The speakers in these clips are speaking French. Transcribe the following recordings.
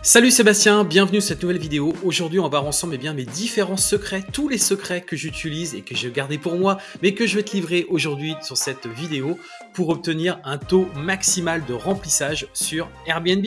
Salut Sébastien, bienvenue sur cette nouvelle vidéo. Aujourd'hui, on va voir ensemble eh bien, mes différents secrets, tous les secrets que j'utilise et que j'ai gardés pour moi, mais que je vais te livrer aujourd'hui sur cette vidéo pour obtenir un taux maximal de remplissage sur Airbnb.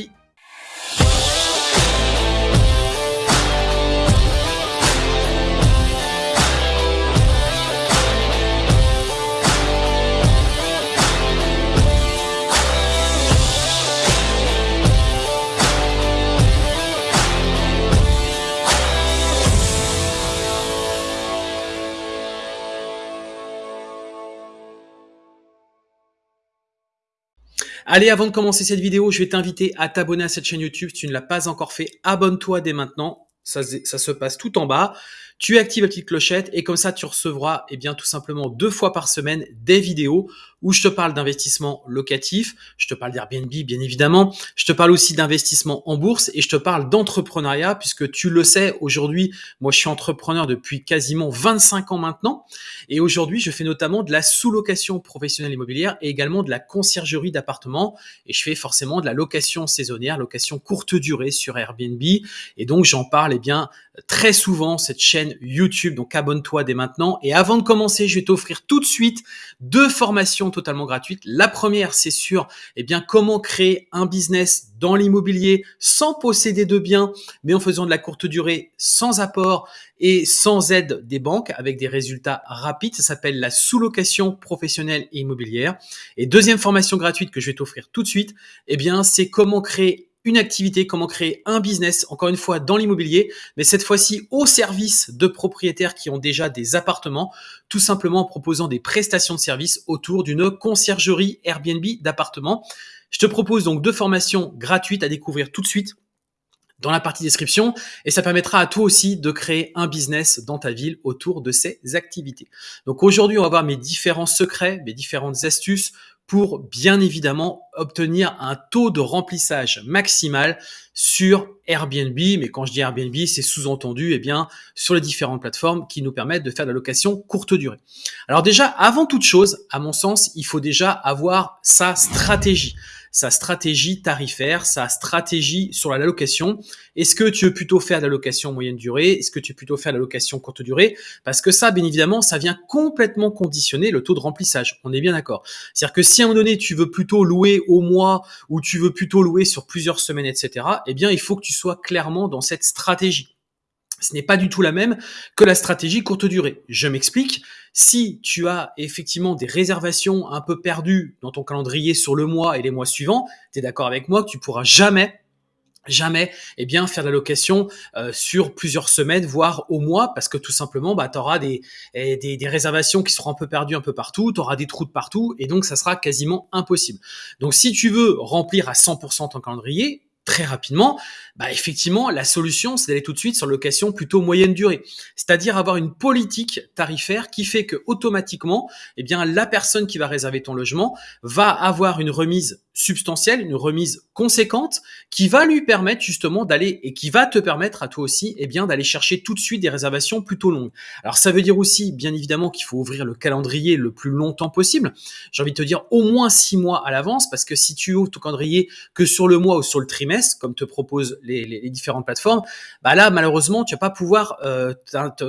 Allez, avant de commencer cette vidéo, je vais t'inviter à t'abonner à cette chaîne YouTube. Si tu ne l'as pas encore fait, abonne-toi dès maintenant. Ça, se passe tout en bas. Tu actives la petite clochette et comme ça, tu recevras eh bien, tout simplement deux fois par semaine des vidéos où je te parle d'investissement locatif, je te parle d'Airbnb bien évidemment, je te parle aussi d'investissement en bourse et je te parle d'entrepreneuriat puisque tu le sais aujourd'hui, moi je suis entrepreneur depuis quasiment 25 ans maintenant et aujourd'hui je fais notamment de la sous-location professionnelle immobilière et également de la conciergerie d'appartements et je fais forcément de la location saisonnière, location courte durée sur Airbnb et donc j'en parle eh bien très souvent cette chaîne YouTube donc abonne-toi dès maintenant et avant de commencer je vais t'offrir tout de suite deux formations totalement gratuite. La première, c'est sur eh bien, comment créer un business dans l'immobilier sans posséder de biens, mais en faisant de la courte durée, sans apport et sans aide des banques, avec des résultats rapides. Ça s'appelle la sous-location professionnelle et immobilière. Et deuxième formation gratuite que je vais t'offrir tout de suite, eh bien, c'est comment créer une activité, comment créer un business, encore une fois dans l'immobilier, mais cette fois-ci au service de propriétaires qui ont déjà des appartements, tout simplement en proposant des prestations de services autour d'une conciergerie Airbnb d'appartements. Je te propose donc deux formations gratuites à découvrir tout de suite dans la partie description et ça permettra à toi aussi de créer un business dans ta ville autour de ces activités. Donc aujourd'hui, on va voir mes différents secrets, mes différentes astuces pour bien évidemment obtenir un taux de remplissage maximal sur Airbnb. Mais quand je dis Airbnb, c'est sous-entendu eh bien sur les différentes plateformes qui nous permettent de faire de la location courte durée. Alors déjà, avant toute chose, à mon sens, il faut déjà avoir sa stratégie sa stratégie tarifaire, sa stratégie sur la location. Est-ce que tu veux plutôt faire de la location moyenne durée? Est-ce que tu veux plutôt faire de la location courte durée? Parce que ça, bien évidemment, ça vient complètement conditionner le taux de remplissage. On est bien d'accord. C'est-à-dire que si à un moment donné, tu veux plutôt louer au mois ou tu veux plutôt louer sur plusieurs semaines, etc., eh bien, il faut que tu sois clairement dans cette stratégie. Ce n'est pas du tout la même que la stratégie courte durée. Je m'explique. Si tu as effectivement des réservations un peu perdues dans ton calendrier sur le mois et les mois suivants, tu es d'accord avec moi que tu pourras jamais jamais eh bien faire de la location euh, sur plusieurs semaines voire au mois parce que tout simplement bah tu auras des, eh, des, des réservations qui seront un peu perdues un peu partout, tu auras des trous de partout et donc ça sera quasiment impossible. Donc si tu veux remplir à 100% ton calendrier, très rapidement, bah effectivement, la solution, c'est d'aller tout de suite sur location plutôt moyenne durée. C'est-à-dire avoir une politique tarifaire qui fait que automatiquement, eh bien, la personne qui va réserver ton logement va avoir une remise substantielle, une remise conséquente qui va lui permettre justement d'aller et qui va te permettre à toi aussi eh bien d'aller chercher tout de suite des réservations plutôt longues. Alors ça veut dire aussi bien évidemment qu'il faut ouvrir le calendrier le plus longtemps possible. J'ai envie de te dire au moins six mois à l'avance parce que si tu ouvres ton calendrier que sur le mois ou sur le trimestre comme te proposent les, différentes plateformes, bah là malheureusement tu vas pas pouvoir euh,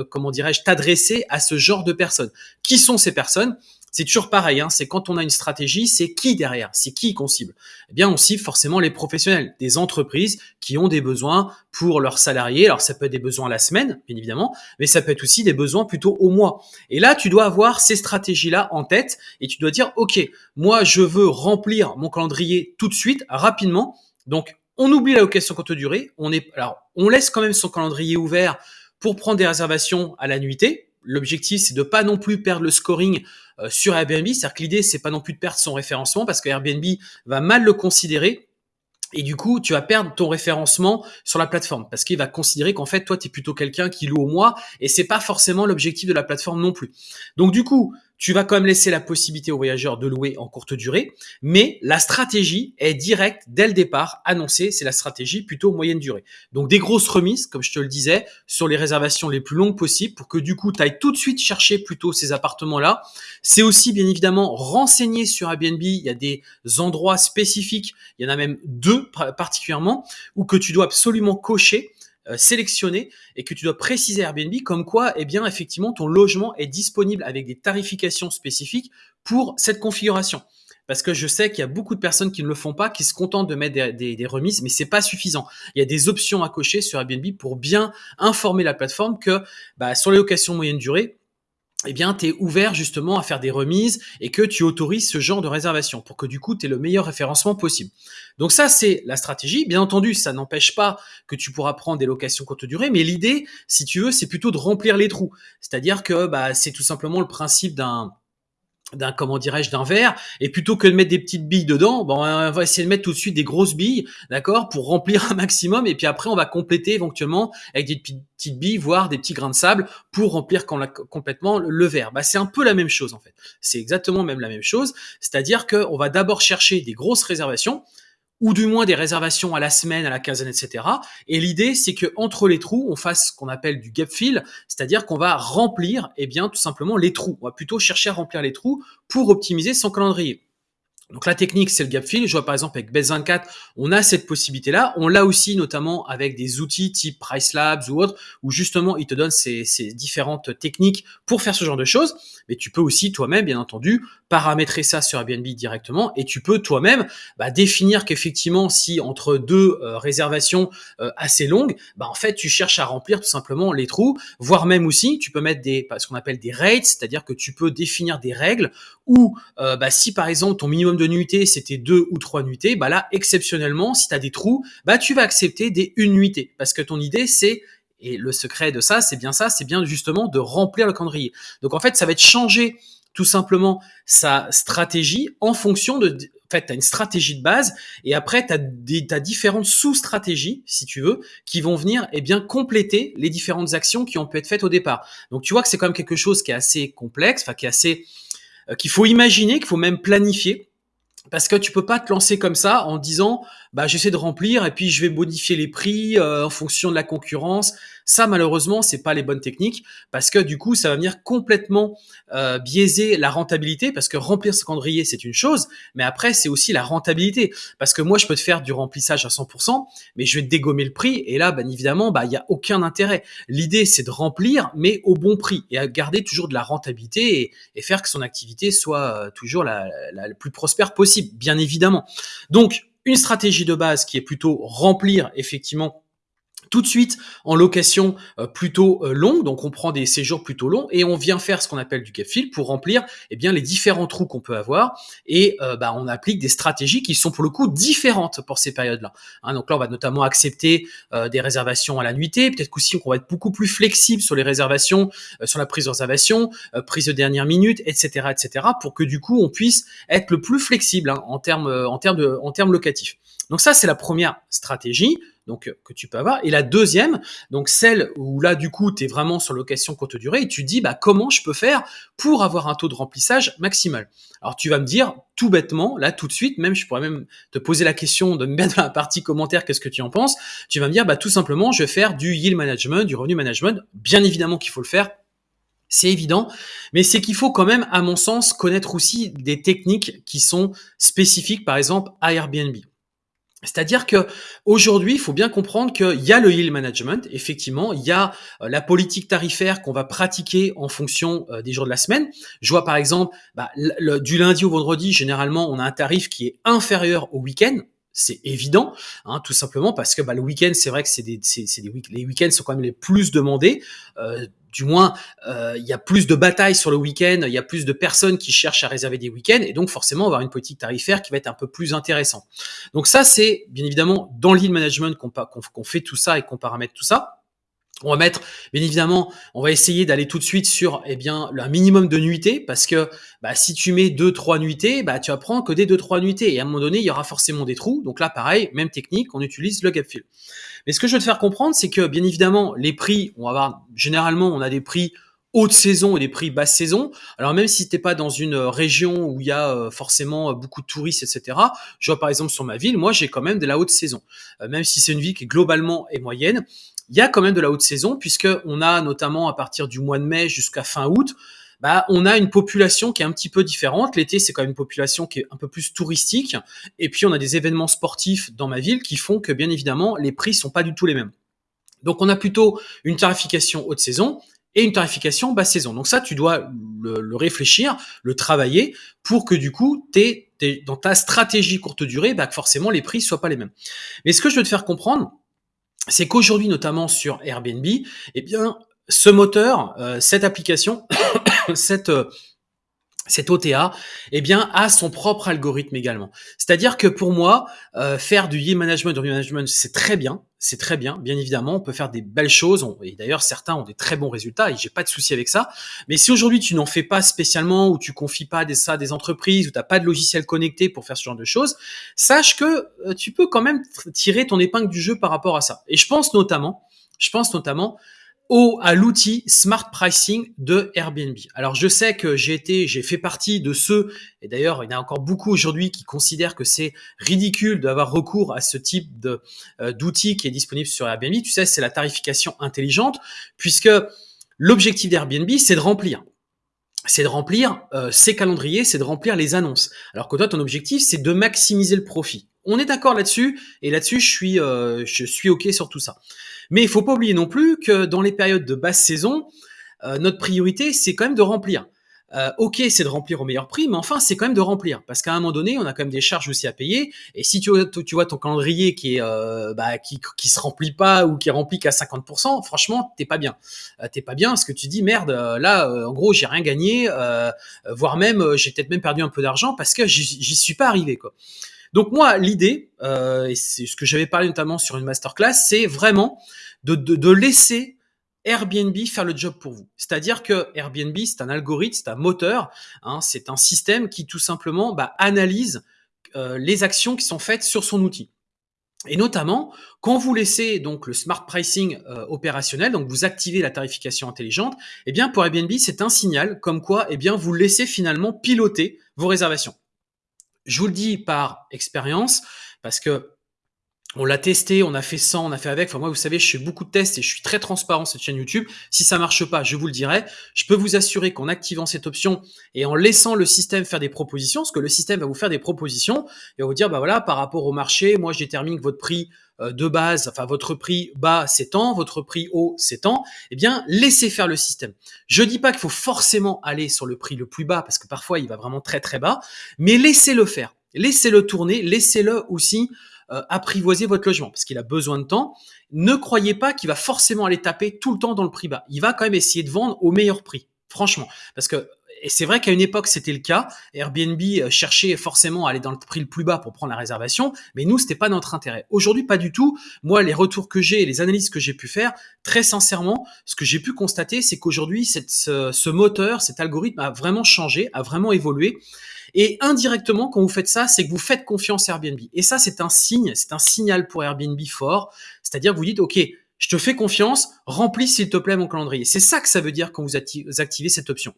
comment dirais-je t'adresser à ce genre de personnes. Qui sont ces personnes? C'est toujours pareil, hein, c'est quand on a une stratégie, c'est qui derrière, c'est qui qu'on cible Eh bien, on cible forcément les professionnels, des entreprises qui ont des besoins pour leurs salariés. Alors, ça peut être des besoins à la semaine, bien évidemment, mais ça peut être aussi des besoins plutôt au mois. Et là, tu dois avoir ces stratégies-là en tête et tu dois dire, OK, moi, je veux remplir mon calendrier tout de suite, rapidement. Donc, on oublie la location courte durée. On alors, on laisse quand même son calendrier ouvert pour prendre des réservations à la nuitée, L'objectif, c'est de pas non plus perdre le scoring euh, sur Airbnb. C'est-à-dire que l'idée, c'est pas non plus de perdre son référencement parce que Airbnb va mal le considérer. Et du coup, tu vas perdre ton référencement sur la plateforme parce qu'il va considérer qu'en fait, toi, tu es plutôt quelqu'un qui loue au mois et c'est pas forcément l'objectif de la plateforme non plus. Donc, du coup, tu vas quand même laisser la possibilité aux voyageurs de louer en courte durée, mais la stratégie est directe dès le départ annoncée, c'est la stratégie plutôt moyenne durée. Donc des grosses remises, comme je te le disais, sur les réservations les plus longues possibles pour que du coup tu ailles tout de suite chercher plutôt ces appartements-là. C'est aussi bien évidemment renseigner sur Airbnb, il y a des endroits spécifiques, il y en a même deux particulièrement, où que tu dois absolument cocher euh, sélectionner et que tu dois préciser Airbnb comme quoi, eh bien, effectivement, ton logement est disponible avec des tarifications spécifiques pour cette configuration. Parce que je sais qu'il y a beaucoup de personnes qui ne le font pas, qui se contentent de mettre des, remises, mais c'est pas suffisant. Il y a des options à cocher sur Airbnb pour bien informer la plateforme que bah, sur les locations moyenne durée, eh bien, tu es ouvert justement à faire des remises et que tu autorises ce genre de réservation pour que du coup, tu aies le meilleur référencement possible. Donc ça, c'est la stratégie. Bien entendu, ça n'empêche pas que tu pourras prendre des locations courte durée, mais l'idée, si tu veux, c'est plutôt de remplir les trous. C'est-à-dire que bah, c'est tout simplement le principe d'un d'un comment dirais-je d'un verre. Et plutôt que de mettre des petites billes dedans bon on va essayer de mettre tout de suite des grosses billes d'accord pour remplir un maximum. Et puis après on va compléter éventuellement avec des petites billes voire des petits grains de sable pour remplir complètement le verre. Bah c'est un peu la même chose en fait. C'est exactement même la même chose. C'est-à-dire que on va d'abord chercher des grosses réservations ou du moins des réservations à la semaine, à la quinzaine, etc. Et l'idée, c'est que entre les trous, on fasse ce qu'on appelle du gap fill, c'est-à-dire qu'on va remplir, eh bien, tout simplement les trous. On va plutôt chercher à remplir les trous pour optimiser son calendrier. Donc la technique, c'est le gap fill. Je vois par exemple avec Best24, on a cette possibilité-là. On l'a aussi notamment avec des outils type Price Labs ou autres, où justement, ils te donnent ces, ces, différentes techniques pour faire ce genre de choses. Mais tu peux aussi toi-même, bien entendu, paramétrer ça sur Airbnb directement et tu peux toi-même bah, définir qu'effectivement, si entre deux euh, réservations euh, assez longues, bah, en fait, tu cherches à remplir tout simplement les trous, voire même aussi, tu peux mettre des, ce qu'on appelle des rates, c'est-à-dire que tu peux définir des règles où, euh, bah, si par exemple ton minimum de nuitées, c'était deux ou trois nuitées, bah là, exceptionnellement, si tu as des trous, bah tu vas accepter des une nuitée. Parce que ton idée, c'est et le secret de ça, c'est bien ça, c'est bien justement de remplir le calendrier. Donc en fait, ça va être changer tout simplement sa stratégie en fonction de... En fait, tu as une stratégie de base et après, tu as, as, différentes sous-stratégies, si tu veux, qui vont venir eh bien compléter les différentes actions qui ont pu être faites au départ. Donc tu vois que c'est quand même quelque chose qui est assez complexe, enfin qui est assez... Euh, qu'il faut imaginer, qu'il faut même planifier parce que tu peux pas te lancer comme ça en disant bah j'essaie de remplir et puis je vais modifier les prix euh, en fonction de la concurrence. Ça malheureusement c'est pas les bonnes techniques parce que du coup ça va venir complètement euh, biaiser la rentabilité parce que remplir ce calendrier c'est une chose, mais après c'est aussi la rentabilité parce que moi je peux te faire du remplissage à 100%, mais je vais dégommer le prix et là bien évidemment bah il y a aucun intérêt. L'idée c'est de remplir mais au bon prix et à garder toujours de la rentabilité et, faire que son activité soit euh, toujours la plus prospère possible, bien évidemment. Donc une stratégie de base qui est plutôt remplir effectivement tout de suite en location euh, plutôt euh, longue, donc on prend des séjours plutôt longs et on vient faire ce qu'on appelle du gap fill pour remplir eh bien les différents trous qu'on peut avoir et euh, bah, on applique des stratégies qui sont pour le coup différentes pour ces périodes-là. Hein, donc là on va notamment accepter des réservations à la nuitée, peut-être qu'aussi on va être beaucoup plus flexible sur les réservations, sur la prise de réservation, prise de dernière minute, etc., etc., pour que du coup on puisse être le plus flexible hein, en termes en termes en termes locatifs. Donc ça c'est la première stratégie donc euh, que tu peux avoir. Et la deuxième, donc celle où là du coup tu es vraiment sur location courte durée et tu dis bah comment je peux faire pour avoir un taux de remplissage maximal? Alors tu vas me dire tout bêtement là tout de suite, même je pourrais même te poser la question de me mettre dans la partie commentaire qu'est-ce que tu en penses? Tu vas me dire bah tout simplement je vais faire du yield management, du revenu management. Bien évidemment qu'il faut le faire. C'est évident, mais c'est qu'il faut quand même, à mon sens, connaître aussi des techniques qui sont spécifiques, par exemple, à Airbnb. C'est-à-dire que aujourd'hui, il faut bien comprendre qu'il y a le yield management, effectivement, il y a euh, la politique tarifaire qu'on va pratiquer en fonction euh, des jours de la semaine. Je vois par exemple, bah, du lundi au vendredi, généralement, on a un tarif qui est inférieur au week-end. C'est évident, hein, tout simplement parce que bah, le week-end, c'est vrai que c'est des, des les week-ends sont quand même les plus demandés. Euh, du moins, euh, il y a plus de batailles sur le week-end, il y a plus de personnes qui cherchent à réserver des week-ends, et donc forcément, on va avoir une politique tarifaire qui va être un peu plus intéressante. Donc ça, c'est bien évidemment dans le lead management qu'on fait tout ça et qu'on paramètre tout ça. On va mettre, bien évidemment, on va essayer d'aller tout de suite sur, eh bien, un minimum de nuitées, parce que bah, si tu mets deux, trois nuitées, bah, tu apprends que des deux, trois nuitées, et à un moment donné, il y aura forcément des trous. Donc là, pareil, même technique, on utilise le gap fill. Mais ce que je veux te faire comprendre, c'est que, bien évidemment, les prix, on va avoir, généralement, on a des prix haute saison et des prix basse saison. Alors même si t'es pas dans une région où il y a forcément beaucoup de touristes, etc. Je vois par exemple sur ma ville, moi j'ai quand même de la haute saison. même si c'est une ville qui globalement est moyenne, il y a quand même de la haute saison puisque on a notamment à partir du mois de mai jusqu'à fin août, bah, on a une population qui est un petit peu différente. L'été, c'est quand même une population qui est un peu plus touristique. Et puis, on a des événements sportifs dans ma ville qui font que, bien évidemment, les prix sont pas du tout les mêmes. Donc, on a plutôt une tarification haute saison et une tarification basse saison. Donc ça, tu dois le, réfléchir, le travailler pour que du coup, t'es, dans ta stratégie courte durée, bah, forcément les prix soient pas les mêmes. Mais ce que je veux te faire comprendre, c'est qu'aujourd'hui, notamment sur Airbnb, eh bien, ce moteur, euh, cette application, cette euh, OTA, eh bien, a son propre algorithme également. C'est-à-dire que pour moi, euh, faire du yield management, du management, c'est très bien, c'est très bien. Bien évidemment, on peut faire des belles choses. et d'ailleurs, certains ont des très bons résultats et j'ai pas de souci avec ça. Mais si aujourd'hui tu n'en fais pas spécialement ou tu confies pas des, ça à des entreprises ou t'as pas de logiciel connecté pour faire ce genre de choses, sache que tu peux quand même tirer ton épingle du jeu par rapport à ça. Et je pense notamment, je pense notamment au, à l'outil Smart Pricing de Airbnb. Alors je sais que j'ai été, j'ai fait partie de ceux, et d'ailleurs il y en a encore beaucoup aujourd'hui qui considèrent que c'est ridicule d'avoir recours à ce type de euh, d'outil qui est disponible sur Airbnb. Tu sais, c'est la tarification intelligente, puisque l'objectif d'Airbnb c'est de remplir c'est de remplir euh, ses calendriers, c'est de remplir les annonces. Alors que toi, ton objectif, c'est de maximiser le profit. On est d'accord là-dessus, et là-dessus, je suis, euh, je suis ok sur tout ça. Mais il faut pas oublier non plus que dans les périodes de basse saison, euh, notre priorité, c'est quand même de remplir. Euh, ok, c'est de remplir au meilleur prix, mais enfin, c'est quand même de remplir. Parce qu'à un moment donné, on a quand même des charges aussi à payer. Et si tu, vois ton calendrier qui est euh, bah, se remplit pas ou qui est rempli qu'à 50%, franchement, t'es pas bien. T'es pas bien parce que tu dis merde, là, en gros, j'ai rien gagné, voire même j'ai peut-être même perdu un peu d'argent parce que j'y suis pas arrivé quoi. Donc moi, l'idée, et c'est ce que j'avais parlé notamment sur une masterclass, c'est vraiment de laisser Airbnb faire le job pour vous. C'est-à-dire que Airbnb, c'est un algorithme, c'est un moteur, hein, c'est un système qui tout simplement bah, analyse euh, les actions qui sont faites sur son outil. Et notamment, quand vous laissez donc le smart pricing euh, opérationnel, donc vous activez la tarification intelligente, eh bien pour Airbnb, c'est un signal comme quoi eh bien vous laissez finalement piloter vos réservations. Je vous le dis par expérience parce que on l'a testé, on a fait sans, on a fait avec. Enfin, moi, vous savez, je fais beaucoup de tests et je suis très transparent sur cette chaîne YouTube. Si ça marche pas, je vous le dirai. Je peux vous assurer qu'en activant cette option et en laissant le système faire des propositions, parce que le système va vous faire des propositions, il va vous dire, bah voilà, par rapport au marché, moi, je détermine que votre prix euh, de base, enfin votre prix bas c'est votre prix haut c'est eh bien laissez faire le système. Je dis pas qu'il faut forcément aller sur le prix le plus bas parce que parfois il va vraiment très très bas, mais laissez-le faire, laissez-le tourner, laissez-le aussi euh, apprivoiser votre logement parce qu'il a besoin de temps. Ne croyez pas qu'il va forcément aller taper tout le temps dans le prix bas. Il va quand même essayer de vendre au meilleur prix, franchement. Parce que et c'est vrai qu'à une époque c'était le cas. Airbnb euh, cherchait forcément à aller dans le prix le plus bas pour prendre la réservation, mais nous c'était pas notre intérêt. Aujourd'hui pas du tout. Moi les retours que j'ai et les analyses que j'ai pu faire, très sincèrement, ce que j'ai pu constater c'est qu'aujourd'hui ce, moteur, cet algorithme a vraiment changé, a vraiment évolué. Et indirectement, quand vous faites ça, c'est que vous faites confiance à Airbnb. Et ça, c'est un signe, c'est un signal pour Airbnb fort. C'est-à-dire que vous dites, OK, je te fais confiance, remplis s'il te plaît mon calendrier. C'est ça que ça veut dire quand vous activez cette option.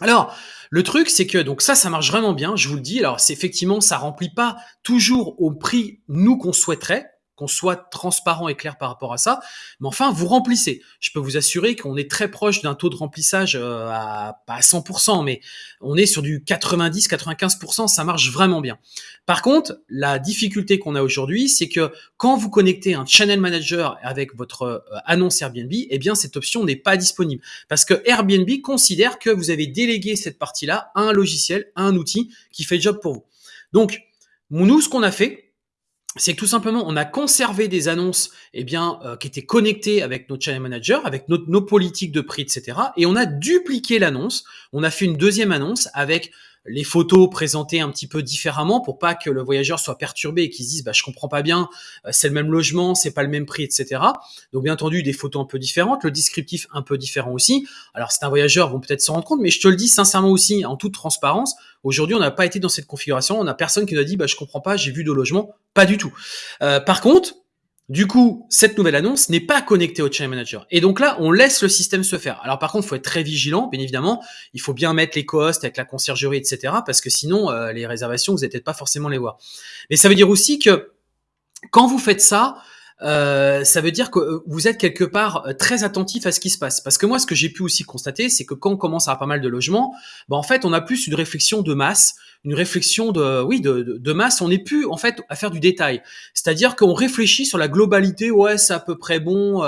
Alors, le truc, c'est que donc ça, ça marche vraiment bien, je vous le dis. Alors, c'est effectivement, ça remplit pas toujours au prix nous qu'on souhaiterait qu'on soit transparent et clair par rapport à ça. Mais enfin, vous remplissez. Je peux vous assurer qu'on est très proche d'un taux de remplissage euh, à pas à 100%, mais on est sur du 90-95%. Ça marche vraiment bien. Par contre, la difficulté qu'on a aujourd'hui, c'est que quand vous connectez un channel manager avec votre euh, annonce Airbnb, eh bien cette option n'est pas disponible parce que Airbnb considère que vous avez délégué cette partie-là à un logiciel, à un outil qui fait le job pour vous. Donc, nous, ce qu'on a fait, c'est que tout simplement, on a conservé des annonces eh bien, euh, qui étaient connectées avec notre channel manager, avec nos politiques de prix, etc. Et on a dupliqué l'annonce. On a fait une deuxième annonce avec les photos présentées un petit peu différemment pour pas que le voyageur soit perturbé et qu'il se dise bah je comprends pas bien, euh, c'est le même logement, c'est pas le même prix, etc. Donc bien entendu des photos un peu différentes, le descriptif un peu différent aussi. Alors c'est un voyageur vont peut-être s'en rendre compte, mais je te le dis sincèrement aussi en toute transparence. Aujourd'hui on n'a pas été dans cette configuration, on a personne qui nous a dit bah je comprends pas, j'ai vu de logement, pas du tout. Euh, par contre Du coup, cette nouvelle annonce n'est pas connectée au Channel Manager. Et donc là, on laisse le système se faire. Alors par contre, il faut être très vigilant, bien évidemment. Il faut bien mettre les costs avec la conciergerie, etc. Parce que sinon, euh, les réservations, vous n'allez peut-être pas forcément les voir. Mais ça veut dire aussi que quand vous faites ça, euh, ça veut dire que euh, vous êtes quelque part euh, très attentif à ce qui se passe. Parce que moi, ce que j'ai pu aussi constater, c'est que quand on commence à avoir pas mal de logements, bah, en fait, on a plus une réflexion de masse, une réflexion de, oui, de, de, masse. On n'est plus en fait à faire du détail. C'est-à-dire qu'on réfléchit sur la globalité. Ouais, c'est à peu près bon.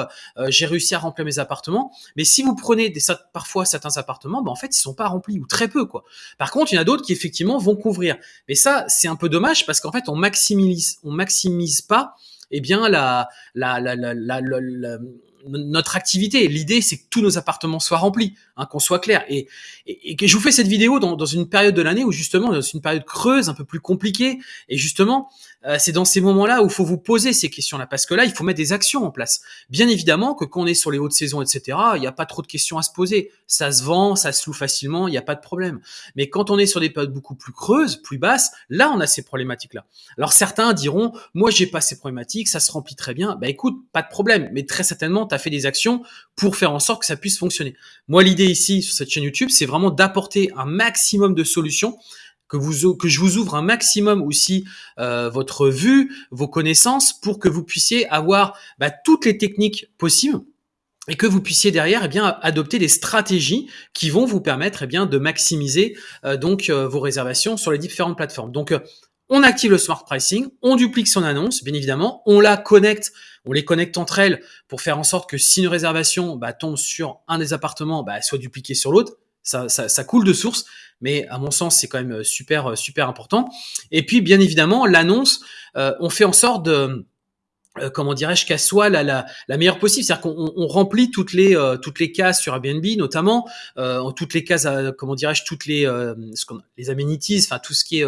j'ai réussi à remplir mes appartements. Mais si vous prenez des, parfois certains appartements, bah, en fait, ils sont pas remplis ou très peu quoi. Par contre, il y en a d'autres qui effectivement vont couvrir. Mais ça, c'est un peu dommage parce qu'en fait, on maximise, on maximise pas eh bien la, la, la, la, notre activité. L'idée, c'est que tous nos appartements soient remplis, hein, qu'on soit clair. Et, et, que je vous fais cette vidéo dans, dans une période de l'année où justement, dans une période creuse, un peu plus compliquée. Et justement, euh, c'est dans ces moments-là où il faut vous poser ces questions-là, parce que là, il faut mettre des actions en place. Bien évidemment que quand on est sur les hautes saisons, etc., il n'y a pas trop de questions à se poser. Ça se vend, ça se loue facilement, il n'y a pas de problème. Mais quand on est sur des périodes beaucoup plus creuses, plus basses, là, on a ces problématiques-là. Alors certains diront, moi, j'ai pas ces problématiques, ça se remplit très bien. Bah écoute, pas de problème, mais très certainement, tu fait des actions pour faire en sorte que ça puisse fonctionner. Moi, l'idée ici, sur cette chaîne YouTube, c'est vraiment d'apporter un maximum de solutions que, vous, que je vous ouvre un maximum aussi euh, votre vue, vos connaissances, pour que vous puissiez avoir bah, toutes les techniques possibles et que vous puissiez derrière eh bien adopter des stratégies qui vont vous permettre eh bien de maximiser euh, donc euh, vos réservations sur les différentes plateformes. Donc on active le smart pricing, on duplique son annonce, bien évidemment, on la connecte, on les connecte entre elles pour faire en sorte que si une réservation bah, tombe sur un des appartements, bah, elle soit dupliquée sur l'autre. Ça, ça, ça, coule de source mais à mon sens, c'est quand même euh, super, euh, super important. Et puis, bien évidemment, l'annonce, euh, on fait en sorte de comment dirais-je qu'elle soit la, la, la, meilleure possible, c'est-à-dire qu'on on remplit toutes les toutes les cases sur Airbnb notamment, euh, toutes les cases, comment dirais-je, toutes les ce les amenities, enfin tout ce qui est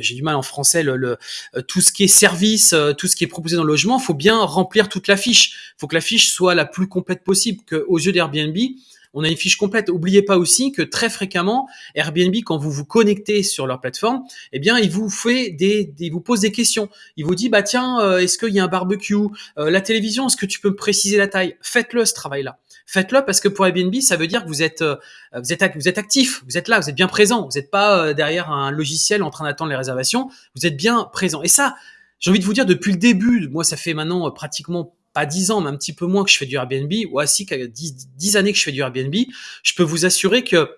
j'ai du mal en français, le, tout ce qui est service, tout ce qui est proposé dans le logement, faut bien remplir toute la fiche. faut que la fiche soit la plus complète possible, que aux yeux d'Airbnb, on a une fiche complète. Oubliez pas aussi que très fréquemment, Airbnb, quand vous vous connectez sur leur plateforme, eh bien, il vous fait des, des vous pose des questions. Il vous dit, bah tiens, euh, est-ce qu'il y a un barbecue? Euh, La télévision, est-ce que tu peux préciser la taille? Faites-le ce travail-là. Faites-le parce que pour Airbnb, ça veut dire que vous êtes, euh, vous êtes, vous êtes actif, vous êtes là, vous êtes bien présent. Vous n'êtes pas derrière un logiciel en train d'attendre les réservations. Vous êtes bien présent. Et ça, j'ai envie de vous dire depuis le début, moi ça fait maintenant pratiquement pas 10 ans, mais un petit peu moins que je fais du Airbnb, ou ainsi qu'à 10, 10 années que je fais du Airbnb, je peux vous assurer que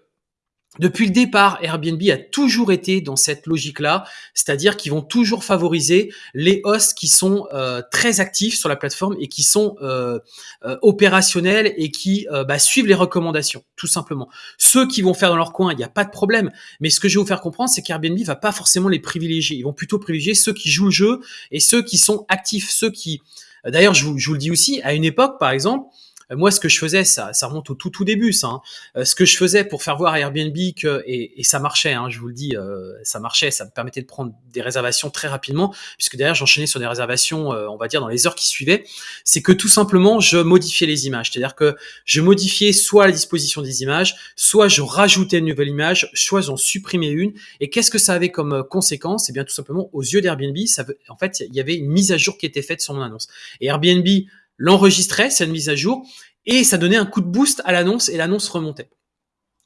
depuis le départ, Airbnb a toujours été dans cette logique-là, c'est-à-dire qu'ils vont toujours favoriser les hosts qui sont euh, très actifs sur la plateforme et qui sont euh, euh, opérationnels et qui bah, suivent les recommandations, tout simplement. Ceux qui vont faire dans leur coin, il n'y a pas de problème. Mais ce que je vais vous faire comprendre, c'est qu'Airbnb va pas forcément les privilégier. Ils vont plutôt privilégier ceux qui jouent le jeu et ceux qui sont actifs, ceux qui D'ailleurs, je vous, le dis aussi, à une époque, par exemple, moi, ce que je faisais, ça, ça remonte au tout tout début, ça. Hein. Euh, ce que je faisais pour faire voir à Airbnb que et, et ça marchait, hein, je vous le dis, euh, ça marchait, ça me permettait de prendre des réservations très rapidement, puisque derrière j'enchaînais sur des réservations, on va dire dans les heures qui suivaient. C'est que tout simplement, je modifiais les images, c'est-à-dire que je modifiais soit la disposition des images, soit je rajoutais une nouvelle image, soit j'en supprimais une. Et qu'est-ce que ça avait comme conséquence? Eh bien, tout simplement, aux yeux d'Airbnb, ça, en fait, il y avait une mise à jour qui était faite sur mon annonce. Et Airbnb l'enregistrait, cette mise à jour, et ça donnait un coup de boost à l'annonce et l'annonce remontait.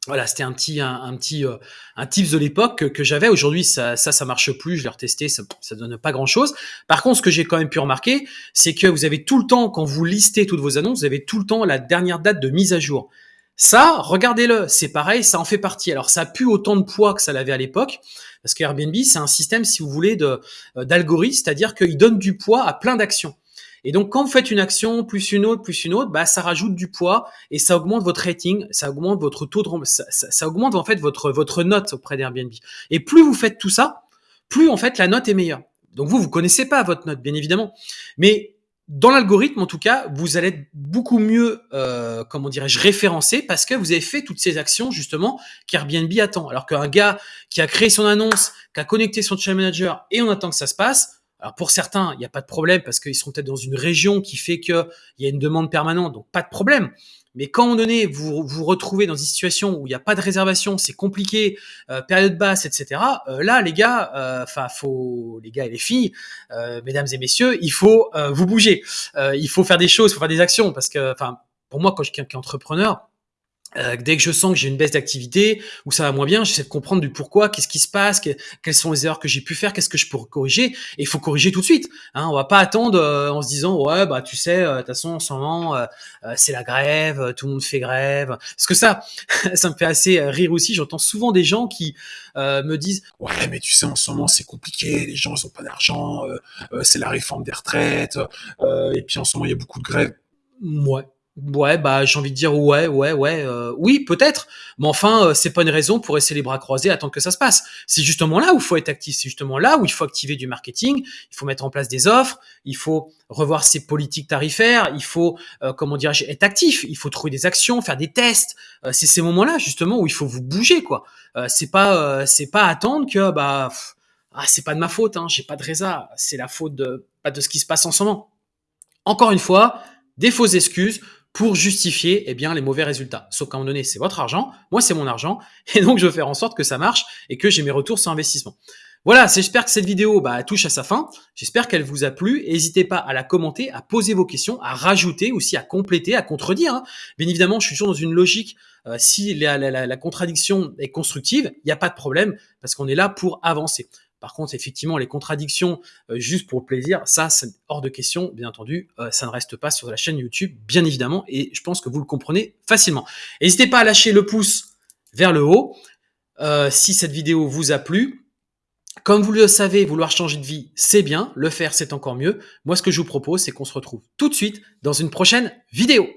Voilà, c'était un petit un, petit euh, un tips de l'époque que, j'avais. Aujourd'hui, ça, ça ça marche plus. Je l'ai retesté, ça ça donne pas grand chose. Par contre, ce que j'ai quand même pu remarquer, c'est que vous avez tout le temps quand vous listez toutes vos annonces, vous avez tout le temps la dernière date de mise à jour. Ça, regardez-le, c'est pareil, ça en fait partie. Alors, ça a plus autant de poids que ça l'avait à l'époque, parce que Airbnb, c'est un système, si vous voulez, euh, d'algorithme, c'est-à-dire qu'il donne du poids à plein d'actions. Et donc, quand vous faites une action plus une autre plus une autre, bah, ça rajoute du poids et ça augmente votre rating, ça augmente votre taux de ça, ça, augmente en fait votre votre note auprès d'Airbnb. Et plus vous faites tout ça, plus en fait la note est meilleure. Donc vous vous connaissez pas votre note, bien évidemment, mais dans l'algorithme, en tout cas, vous allez être beaucoup mieux, euh, comment dirais-je, référencé parce que vous avez fait toutes ces actions justement qu'Airbnb attend. Alors qu'un gars qui a créé son annonce, qui a connecté son channel manager et on attend que ça se passe, Alors pour certains, il n'y a pas de problème parce qu'ils sont peut-être dans une région qui fait qu'il y a une demande permanente, donc pas de problème. Mais quand on donné, vous vous retrouvez dans une situation où il n'y a pas de réservation, c'est compliqué, euh, période basse, etc. Euh, là, les gars, euh, enfin, faut les gars et les filles, mesdames et messieurs, il faut vous bouger, il faut faire des choses, il faut faire des actions, parce que, enfin, pour moi, quand je suis entrepreneur, euh, dès que je sens que j'ai une baisse d'activité ou ça va moins bien, j'essaie de comprendre du pourquoi, qu'est-ce qui se passe, quelles sont les erreurs que j'ai pu faire, qu'est-ce que je pourrais corriger. Et il faut corriger tout de suite. Hein, on va pas attendre euh, en se disant ouais bah tu sais, euh, de toute façon en ce moment c'est la grève, tout le monde fait grève. Parce que ça, ça me fait assez rire aussi. J'entends souvent des gens qui me disent ouais mais tu sais en ce moment c'est compliqué, les gens ils ont pas d'argent, c'est la réforme des retraites et puis en ce moment il y a beaucoup de grèves. Ouais, Ouais, bah j'ai envie de dire ouais, ouais, ouais, euh, oui, peut-être. Mais enfin, euh, c'est pas une raison pour rester les bras croisés, attendre que ça se passe. C'est justement là où il faut être actif. C'est justement là où il faut activer du marketing. Il faut mettre en place des offres. Il faut revoir ses politiques tarifaires. Il faut, euh, comment dirais-je, être actif. Il faut trouver des actions, faire des tests. c'est ces moments-là justement où il faut vous bouger, quoi. c'est pas, c'est pas attendre que bah, ah c'est pas de ma faute, hein, j'ai pas de résa. C'est la faute de pas de ce qui se passe en ce moment. Encore une fois, des fausses excuses pour justifier eh bien les mauvais résultats. Sauf qu'à un moment donné, c'est votre argent, moi c'est mon argent, et donc je veux faire en sorte que ça marche et que j'ai mes retours sur investissement. Voilà, j'espère que cette vidéo bah, touche à sa fin. J'espère qu'elle vous a plu. N'hésitez pas à la commenter, à poser vos questions, à rajouter aussi, à compléter, à contredire. Hein. Bien évidemment, je suis toujours dans une logique. Euh, si la, contradiction est constructive, il n'y a pas de problème parce qu'on est là pour avancer. Par contre, effectivement, les contradictions euh, juste pour le plaisir, ça, c'est hors de question, bien entendu. Euh, ça ne reste pas sur la chaîne YouTube, bien évidemment, et je pense que vous le comprenez facilement. N'hésitez pas à lâcher le pouce vers le haut euh, si cette vidéo vous a plu. Comme vous le savez, vouloir changer de vie, c'est bien. Le faire, c'est encore mieux. Moi, ce que je vous propose, c'est qu'on se retrouve tout de suite dans une prochaine vidéo.